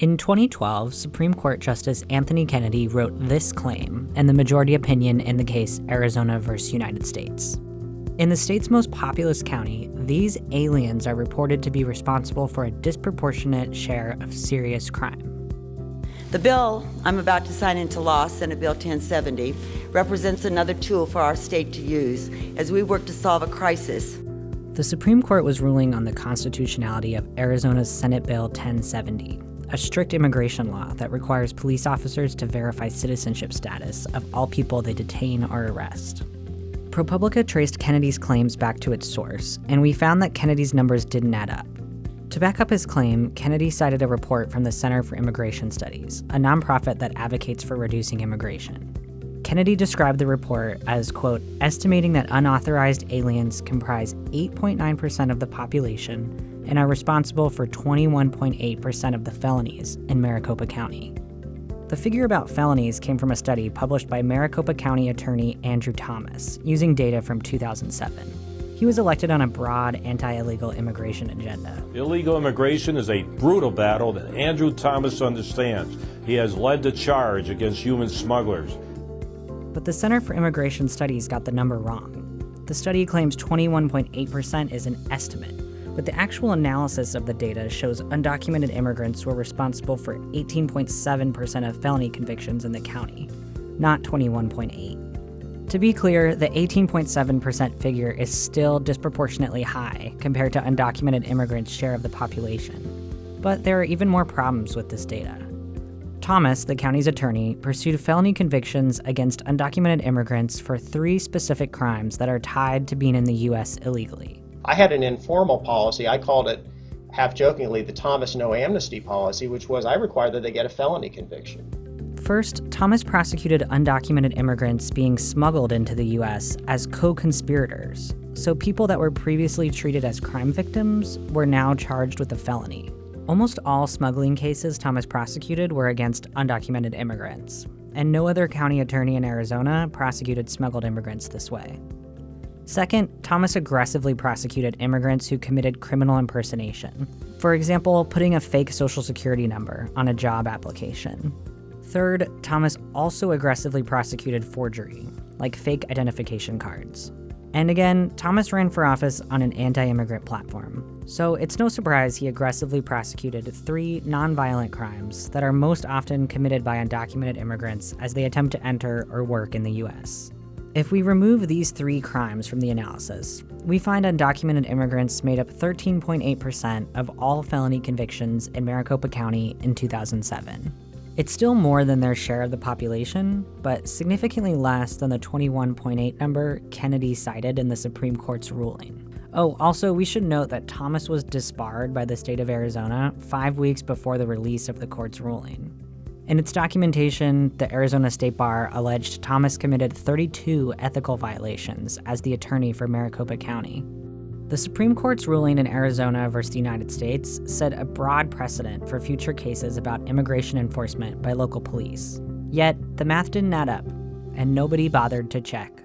In 2012, Supreme Court Justice Anthony Kennedy wrote this claim and the majority opinion in the case Arizona versus United States. In the state's most populous county, these aliens are reported to be responsible for a disproportionate share of serious crime. The bill I'm about to sign into law, Senate Bill 1070, represents another tool for our state to use as we work to solve a crisis. The Supreme Court was ruling on the constitutionality of Arizona's Senate Bill 1070, a strict immigration law that requires police officers to verify citizenship status of all people they detain or arrest. ProPublica traced Kennedy's claims back to its source, and we found that Kennedy's numbers didn't add up. To back up his claim, Kennedy cited a report from the Center for Immigration Studies, a nonprofit that advocates for reducing immigration. Kennedy described the report as, quote, estimating that unauthorized aliens comprise 8.9% of the population and are responsible for 21.8% of the felonies in Maricopa County. The figure about felonies came from a study published by Maricopa County Attorney Andrew Thomas, using data from 2007. He was elected on a broad anti-illegal immigration agenda. Illegal immigration is a brutal battle that Andrew Thomas understands. He has led the charge against human smugglers. But the Center for Immigration Studies got the number wrong. The study claims 21.8% is an estimate, but the actual analysis of the data shows undocumented immigrants were responsible for 18.7% of felony convictions in the county, not 21.8. To be clear, the 18.7% figure is still disproportionately high compared to undocumented immigrants' share of the population. But there are even more problems with this data. Thomas, the county's attorney, pursued felony convictions against undocumented immigrants for three specific crimes that are tied to being in the U.S. illegally. I had an informal policy. I called it, half jokingly, the Thomas no amnesty policy, which was I required that they get a felony conviction. First, Thomas prosecuted undocumented immigrants being smuggled into the US as co conspirators. So, people that were previously treated as crime victims were now charged with a felony. Almost all smuggling cases Thomas prosecuted were against undocumented immigrants, and no other county attorney in Arizona prosecuted smuggled immigrants this way. Second, Thomas aggressively prosecuted immigrants who committed criminal impersonation. For example, putting a fake social security number on a job application. Third, Thomas also aggressively prosecuted forgery, like fake identification cards. And again, Thomas ran for office on an anti immigrant platform. So it's no surprise he aggressively prosecuted three nonviolent crimes that are most often committed by undocumented immigrants as they attempt to enter or work in the US. If we remove these three crimes from the analysis, we find undocumented immigrants made up 13.8% of all felony convictions in Maricopa County in 2007. It's still more than their share of the population, but significantly less than the 21.8 number Kennedy cited in the Supreme Court's ruling. Oh, also, we should note that Thomas was disbarred by the state of Arizona five weeks before the release of the court's ruling. In its documentation, the Arizona State Bar alleged Thomas committed 32 ethical violations as the attorney for Maricopa County, the Supreme Court's ruling in Arizona versus the United States set a broad precedent for future cases about immigration enforcement by local police. Yet, the math didn't add up, and nobody bothered to check.